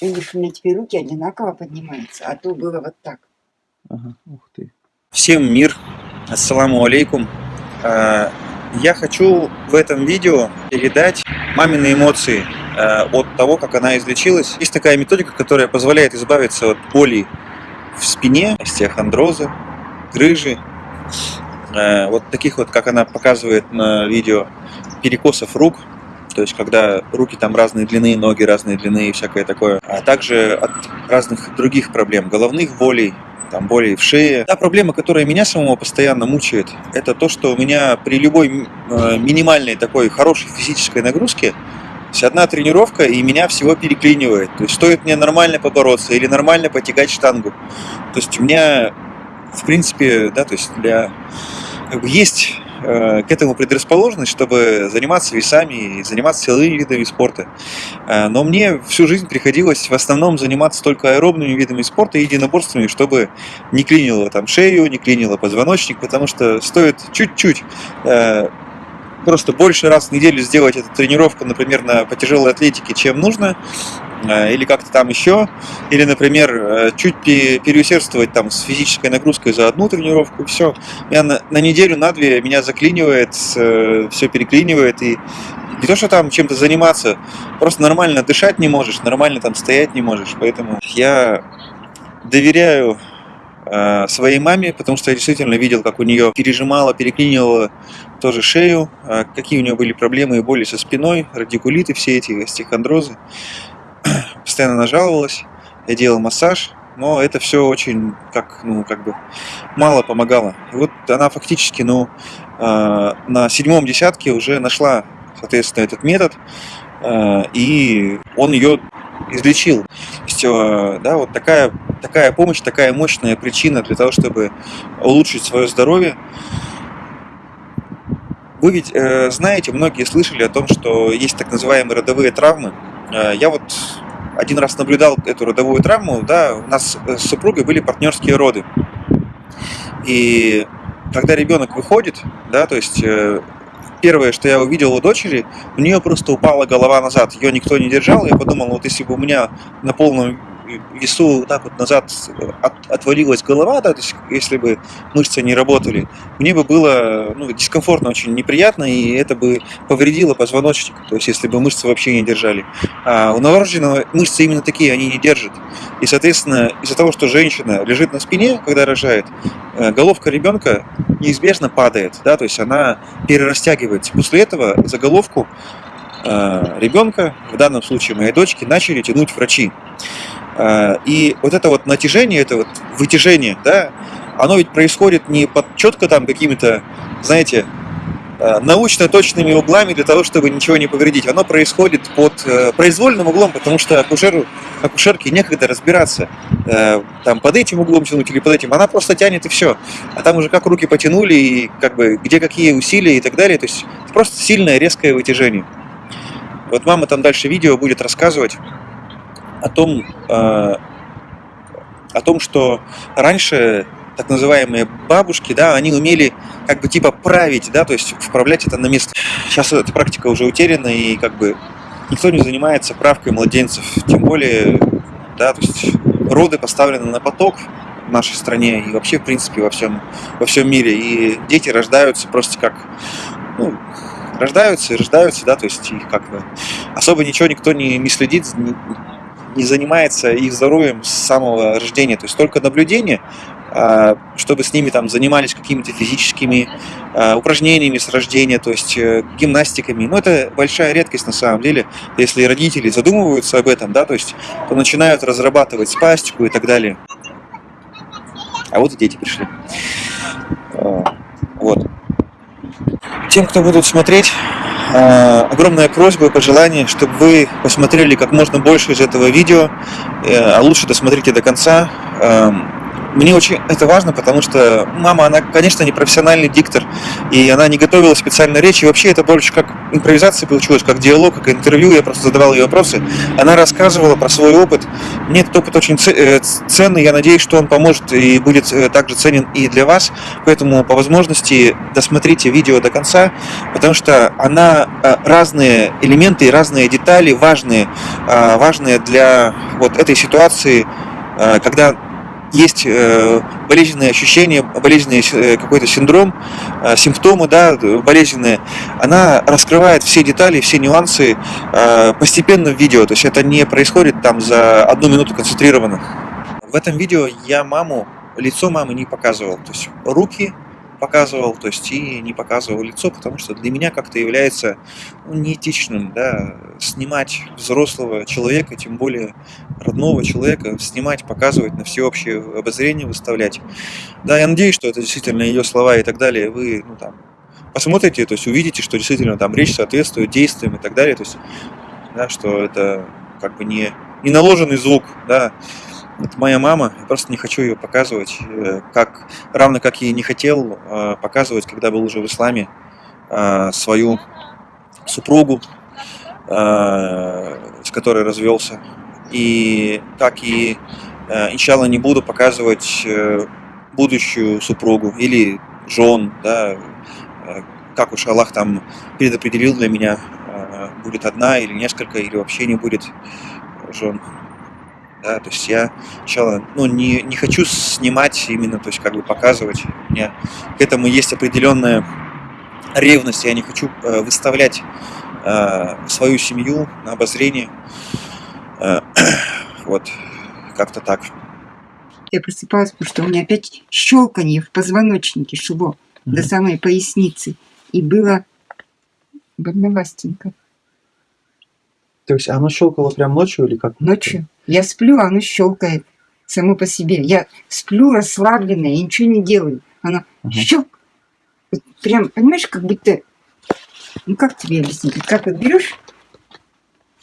Них у меня теперь руки одинаково поднимаются, а то было вот так. Ага, ух ты. Всем мир, ассаламу алейкум. А, я хочу в этом видео передать мамины эмоции а, от того, как она излечилась. Есть такая методика, которая позволяет избавиться от боли в спине, остеохондроза, грыжи, а, вот таких вот, как она показывает на видео, перекосов рук, то есть когда руки там разной длины, ноги разной длины и всякое такое, а также от разных других проблем, головных болей, там боли в шее. Та проблема, которая меня самого постоянно мучает, это то, что у меня при любой э, минимальной такой хорошей физической нагрузке одна тренировка и меня всего переклинивает. То есть стоит мне нормально побороться или нормально потягать штангу. То есть у меня, в принципе, да, то есть для как бы есть к этому предрасположенность, чтобы заниматься весами и заниматься силовыми видами спорта. Э, но мне всю жизнь приходилось в основном заниматься только аэробными видами спорта и единоборствами, чтобы не клинило там шею, не клинило позвоночник, потому что стоит чуть-чуть э, просто больше раз в неделю сделать эту тренировку, например, на, по тяжелой атлетике, чем нужно, Э, или как-то там еще, или, например, э, чуть переусердствовать там с физической нагрузкой за одну тренировку, и все. Я на, на неделю, на две меня заклинивает, э, все переклинивает, и не то, что там чем-то заниматься, просто нормально дышать не можешь, нормально там стоять не можешь, поэтому я доверяю своей маме, потому что я действительно видел, как у нее пережимала, переклинивала тоже шею, какие у нее были проблемы и боли со спиной, радикулиты все эти, остеохондрозы постоянно нажаловалась, я делал массаж, но это все очень, как, ну, как бы, мало помогало. И вот она фактически, ну, э, на седьмом десятке уже нашла, соответственно, этот метод, э, и он ее излечил. Есть, э, да, вот такая, такая помощь, такая мощная причина для того, чтобы улучшить свое здоровье. Вы ведь э, знаете, многие слышали о том, что есть так называемые родовые травмы. Э, я вот один раз наблюдал эту родовую травму, да, у нас с супругой были партнерские роды. И когда ребенок выходит, да, то есть э, первое, что я увидел у дочери, у нее просто упала голова назад, ее никто не держал, я подумал, вот если бы у меня на полном весу так вот назад от, отвалилась голова, да, то есть если бы мышцы не работали, мне бы было ну, дискомфортно, очень неприятно, и это бы повредило позвоночник, то есть если бы мышцы вообще не держали. А у новорожденного мышцы именно такие, они не держат. И, соответственно, из-за того, что женщина лежит на спине, когда рожает, э, головка ребенка неизбежно падает, да, то есть она перерастягивается. После этого за головку э, ребенка, в данном случае моей дочки, начали тянуть врачи. А, и вот это вот натяжение, это вот вытяжение, да, оно ведь происходит не под четко там какими-то, знаете, а, научно точными углами для того, чтобы ничего не повредить. Оно происходит под э, произвольным углом, потому что акушеру, акушерке некогда разбираться, э, там под этим углом тянуть или под этим. Она просто тянет и все. А там уже как руки потянули, и как бы где какие усилия и так далее. То есть просто сильное резкое вытяжение. Вот мама там дальше видео будет рассказывать о том, э, о том, что раньше так называемые бабушки, да, они умели как бы типа править, да, то есть вправлять это на место. Сейчас эта практика уже утеряна, и как бы никто не занимается правкой младенцев, тем более, да, то есть роды поставлены на поток в нашей стране и вообще, в принципе, во всем, во всем мире, и дети рождаются просто как, ну, рождаются и рождаются, да, то есть их как бы особо ничего никто не, не следит, занимается их здоровьем с самого рождения. То есть только наблюдение, а, чтобы с ними там занимались какими-то физическими а, упражнениями с рождения, то есть э, гимнастиками. Но это большая редкость на самом деле. Если родители задумываются об этом, да, то есть то начинают разрабатывать спастику и так далее. А вот и дети пришли. А, вот. Тем, кто будут смотреть, огромная просьба и пожелание, чтобы вы посмотрели как можно больше из этого видео, э, а лучше досмотрите до конца. Мне очень это важно, потому что мама, она, конечно, не профессиональный диктор, и она не готовила специально речь, и вообще это больше как импровизация получилось, как диалог, как интервью, я просто задавал ей вопросы. Она рассказывала про свой опыт. Мне этот опыт очень э, ценный, я надеюсь, что он поможет и будет э, также ценен и для вас, поэтому по возможности досмотрите видео до конца, потому что она э, разные элементы, разные детали важные, важные для вот этой ситуации, когда есть э, болезненные ощущения, болезненный э, какой-то синдром, э, симптомы, да, болезненные, она раскрывает все детали, все нюансы постепенно в видео, то есть это не происходит там за одну минуту концентрированно. В этом видео я маму, лицо мамы не показывал, то есть руки, показывал, то есть и не показывал лицо, потому что для меня как-то является ну, неэтичным, да, снимать взрослого человека, тем более родного человека, снимать, показывать, на всеобщее обозрение выставлять. Да, я надеюсь, что это действительно ее слова и так далее, вы, ну, там, посмотрите, то есть увидите, что действительно там речь соответствует действиям и так далее, то есть, да, что это как бы не, не наложенный звук, да, это моя мама, я просто не хочу ее показывать, э, как, равно как и не хотел э, показывать, когда был уже в исламе, э, свою супругу, с которой развелся. И как и, иншалла, не буду показывать будущую супругу или жен, да, как уж Аллах там предопределил для меня, будет одна или несколько, или вообще не будет жен да, то есть я сначала, ну, не, не хочу снимать именно, то есть как бы показывать, у меня к этому есть определенная ревность, я не хочу э, выставлять э, свою семью на обозрение, э, вот, как-то так. Я просыпалась, потому что у меня опять щелканье в позвоночнике шло mm -hmm. до самой поясницы, и было больновастенько. То есть оно щелкало прям ночью или как? Ночью. Я сплю, а оно щелкает само по себе. Я сплю расслабленная, я ничего не делаю. Оно угу. щелк. Вот прям, понимаешь, как будто... Ну, как тебе объяснить? Как вот берешь,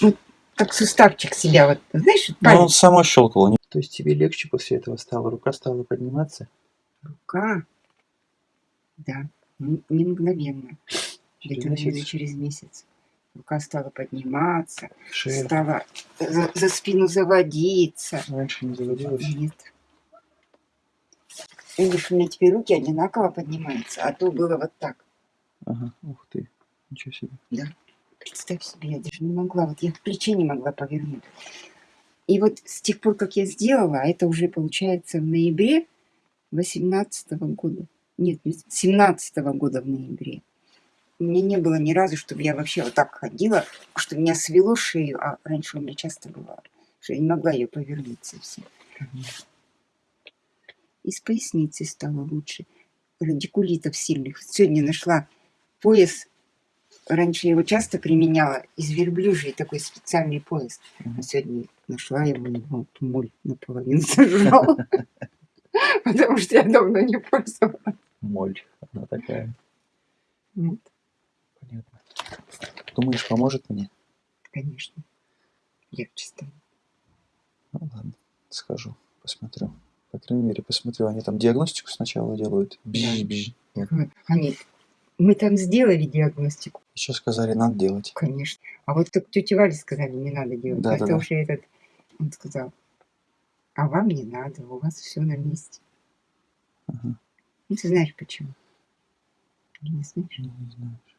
вот как суставчик себя, вот, знаешь, вот Ну, он само щелкало. То есть тебе легче после этого стало? Рука стала подниматься? Рука? Да, не мгновенно. Где-то через месяц. Рука стала подниматься, Шея. стала за, за спину заводиться. Раньше не заводилась? Нет. Видишь, у меня теперь руки одинаково поднимаются, а то было вот так. Ага, ух ты, ничего себе. Да, представь себе, я даже не могла, вот я в плече не могла повернуть. И вот с тех пор, как я сделала, а это уже получается в ноябре 18 -го года, нет, 17 -го года в ноябре, меня не было ни разу, чтобы я вообще вот так ходила, что меня свело шею, а раньше у меня часто бывало, что я не могла ее повернуть совсем. И с поясницей стало лучше. Радикулитов сильных. Сегодня нашла пояс, раньше я его часто применяла, из верблюжьей такой специальный пояс. А сегодня нашла его, вот, моль наполовину сожрала. Потому что я давно не пользовалась. Моль, она такая. Вот. Понятно. Думаешь, поможет мне? Конечно. Легче станет. Ну ладно, схожу, посмотрю. По крайней мере, посмотрю. Они там диагностику сначала делают. Бжи. Они, мы там сделали диагностику. Еще сказали, надо делать. Конечно. А вот так тетя Валя сказали, не надо делать. Да, Это да, уже да. этот, он сказал, а вам не надо, у вас все на месте. Ага. Ну, ты знаешь почему? Не знаешь? Не, не знаю у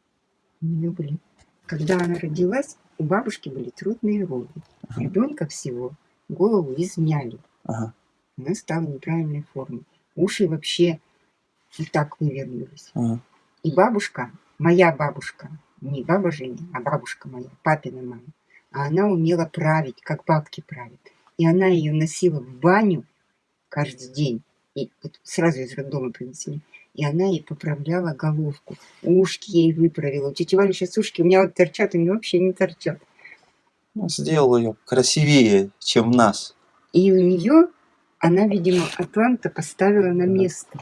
нее были, когда она родилась, у бабушки были трудные роды. Ага. Ребенка всего голову измяли. Ага. Она стала неправильной формы. Уши вообще и так вывернулись. Ага. И бабушка, моя бабушка, не баба Женя, а бабушка моя, папина мама, а она умела править, как бабки правят. И она ее носила в баню каждый день. И вот сразу из роддома принесли и она ей поправляла головку. Ушки ей выправила. У тети Вали сейчас ушки у меня вот торчат, у меня вообще не торчат. Ну, сделала ее красивее, чем нас. И у нее, она, видимо, Атланта поставила на место.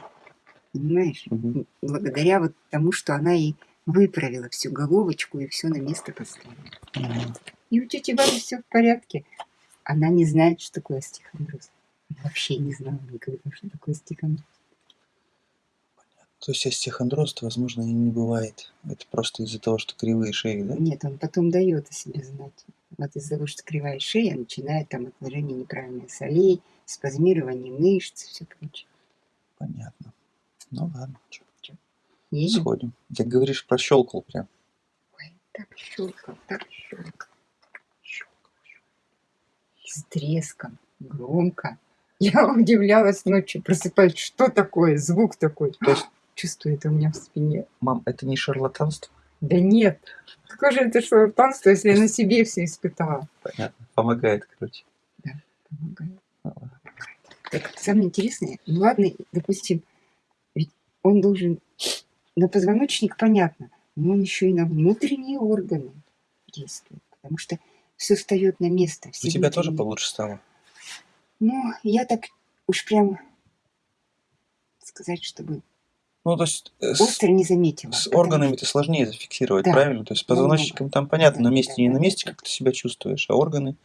Понимаешь? Угу. Благодаря вот тому, что она ей выправила всю головочку и все на место поставила. Угу. И у тети Вали все в порядке. Она не знает, что такое остеохондроз. Вообще не знала никогда, что такое стихондроз. То есть остеохондроз, возможно, и не бывает. Это просто из-за того, что кривые шеи, да? Нет, он потом дает о себе знать. Вот из-за того, что кривая шея, начинает там отложение неправильных солей, спазмирование мышц, все прочее. Понятно. Ну ладно, чё, Едем? сходим. Ты говоришь, прощелкал прям. Ой, так щелкал, так щелкал. И с треском, громко. Я удивлялась ночью, просыпаюсь, что такое, звук такой. То есть- Чувствую это у меня в спине. Мам, это не шарлатанство? Да нет, какое же это шарлатанство, если я на себе все испытала. Понятно. Помогает, короче. Помогает. Ну ладно. Так самое интересное, ну ладно, допустим, ведь он должен на позвоночник понятно, но он еще и на внутренние органы действует, потому что все встает на место. У тебя тоже получше стало? Ну, я так уж прям сказать, чтобы Ну, то есть э, с, остро не заметила. с органами что- это сложнее зафиксировать, Да. правильно? То есть с позвоночником там понятно, Да, на месте да, не да, на месте, да. как ты себя чувствуешь, а органы,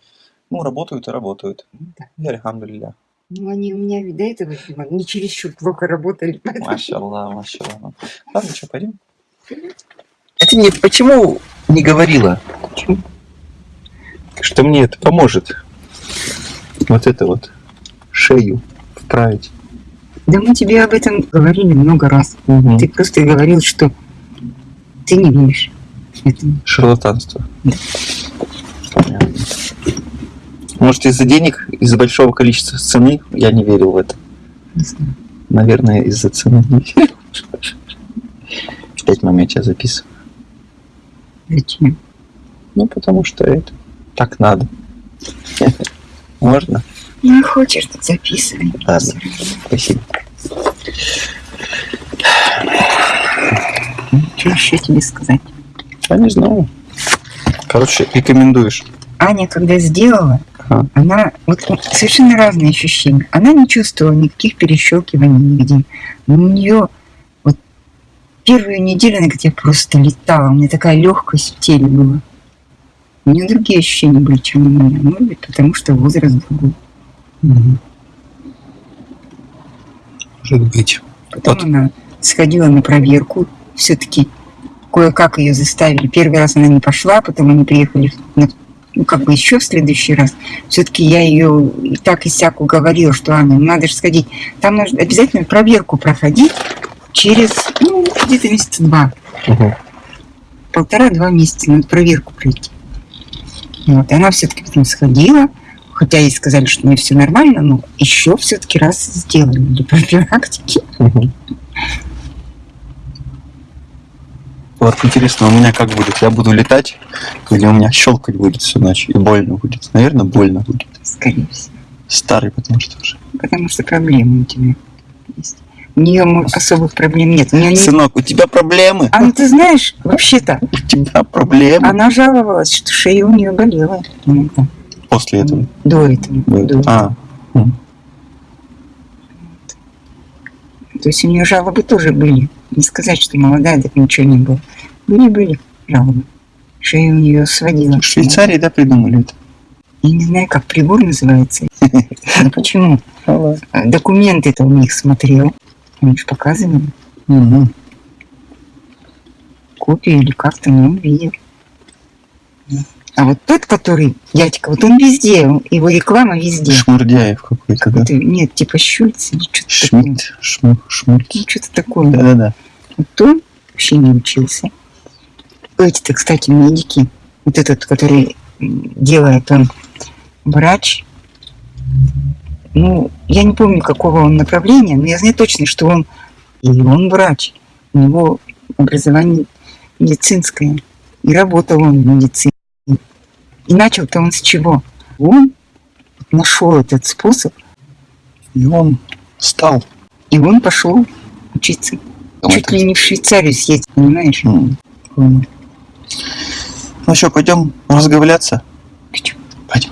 ну, работают и работают. Да. И альхамдулилля. Ну, они у меня до этого, не чересчур плохо работали. Машаллах, машаллах. Ладно, что, пойдем? А ты мне почему не говорила, Почему? что мне это поможет? Вот это вот, шею вправить. Да мы тебе об этом говорили много раз. Ты просто говорил, что ты не веришь этому. Шарлатанство. Понятно. Может, из-за денег, из-за большого количества цены я не верил в это. Не знаю. Наверное, из-за цены не верил. Опять, мам, я тебя записываю. Зачем? Ну, потому что это так надо. Можно? Не хочешь, тут записывай. Ладно. Спасибо. Что еще тебе сказать? Я не знаю. Короче, рекомендуешь. Аня, когда сделала, Ага. она вот совершенно разные ощущения. Она не чувствовала никаких перещелкиваний нигде. Но у нее вот первую неделю она где просто летала. У меня такая легкость в теле была. У нее другие ощущения были, чем у меня. Может быть, потому что возраст другой. Может быть. Потом Вот. она сходила на проверку. Все-таки кое-как ее заставили. Первый раз она не пошла, потом они приехали на, ну, как бы еще в следующий раз. Все-таки я ее и так и сяк уговорила, что Аня, ну, надо же сходить. Там нужно обязательно проверку проходить через, ну, где-то месяца два. Мгм. Полтора-два месяца надо проверку пройти. Вот, и она все-таки потом сходила, хотя ей сказали, что у нее все нормально, но еще все-таки раз сделали для профилактики. Мгм. Вот интересно, у меня как будет? Я буду летать, или у меня щелкать будет всю ночь, и больно будет? Наверное, больно будет. Скорее всего. Старый, потому что уже. Потому что проблемы у тебя есть. У нее особых проблем нет. У нее не... Сынок, у тебя проблемы? А ну ты знаешь, вообще-то, У тебя проблемы? она жаловалась, что шея у нее болела иногда. После этого. До этого. до этого. А, То есть у нее жалобы тоже были. Не сказать, что молодая, так ничего не было. Были-были жалобы. Шея у нее сводила. в Швейцарии, да, придумали это? Я не знаю, как прибор называется. Ну почему? А, Документы-то у них смотрел. Они же показывали. Копию или как-то, он видел. А вот тот, который дядька, вот он везде, его реклама везде. Шмурдяев какой-то, да? Нет, типа Шульц или что-то такое. Шмидт, Шму, Шмульт. Ну, что-то такое. Да-да-да. Вот он вообще не учился. Эти-то, кстати, медики. Вот этот, который делает, он врач. Ну, я не помню, какого он направления, но я знаю точно, что он и он врач. У него образование медицинское. И работал он в медицине. И начал-то он с чего? Он нашел этот способ, И он стал. и он пошел учиться. Чуть Это- ли не в Швейцарию съездить, понимаешь? М. Понял. Ну что, пойдем разговляться? Пойдем. Пойдем.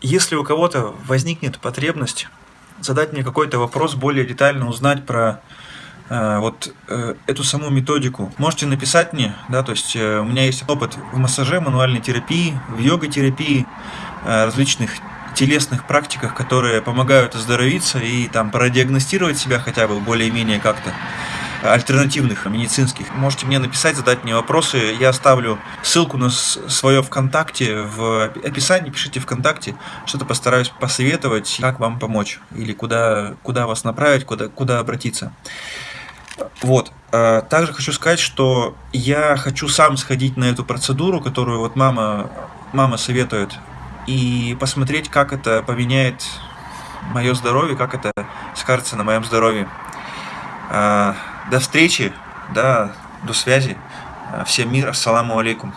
Если у кого-то возникнет потребность задать мне какой-то вопрос, более детально узнать про вот э, эту саму методику, можете написать мне, да, то есть э, у меня есть опыт в массаже, мануальной терапии, в йога-терапии, э, различных телесных практиках, которые помогают оздоровиться и там продиагностировать себя хотя бы более-менее как-то альтернативных медицинских. Можете мне написать, задать мне вопросы. Я оставлю ссылку на свое ВКонтакте в описании. Пишите ВКонтакте. Что-то постараюсь посоветовать, как вам помочь. Или куда, куда вас направить, куда, куда обратиться. Вот. А, также хочу сказать, что я хочу сам сходить на эту процедуру, которую вот мама, мама советует, и посмотреть, как это поменяет мое здоровье, как это скажется на моем здоровье. А, до встречи, да, до связи. Всем мир, ассаламу алейкум.